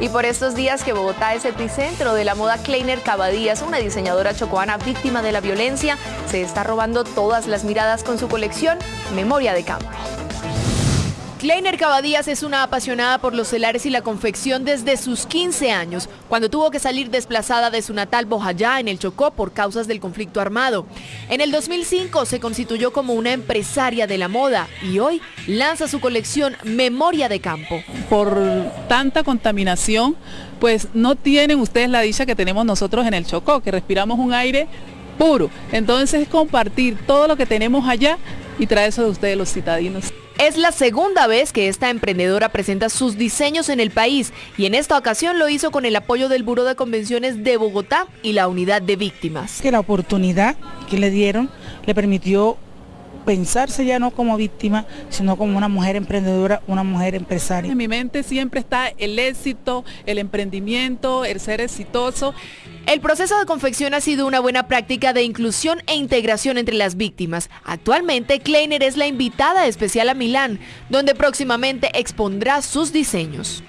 Y por estos días que Bogotá es epicentro de la moda Kleiner Cavadías, una diseñadora chocoana víctima de la violencia, se está robando todas las miradas con su colección Memoria de Campo. Kleiner Cavadías es una apasionada por los celares y la confección desde sus 15 años, cuando tuvo que salir desplazada de su natal Bojayá en el Chocó por causas del conflicto armado. En el 2005 se constituyó como una empresaria de la moda y hoy lanza su colección Memoria de Campo. Por tanta contaminación, pues no tienen ustedes la dicha que tenemos nosotros en el Chocó, que respiramos un aire puro. Entonces compartir todo lo que tenemos allá y traer eso de ustedes los citadinos. Es la segunda vez que esta emprendedora presenta sus diseños en el país y en esta ocasión lo hizo con el apoyo del Buró de Convenciones de Bogotá y la Unidad de Víctimas. Que la oportunidad que le dieron le permitió pensarse ya no como víctima, sino como una mujer emprendedora, una mujer empresaria. En mi mente siempre está el éxito, el emprendimiento, el ser exitoso. El proceso de confección ha sido una buena práctica de inclusión e integración entre las víctimas. Actualmente, Kleiner es la invitada especial a Milán, donde próximamente expondrá sus diseños.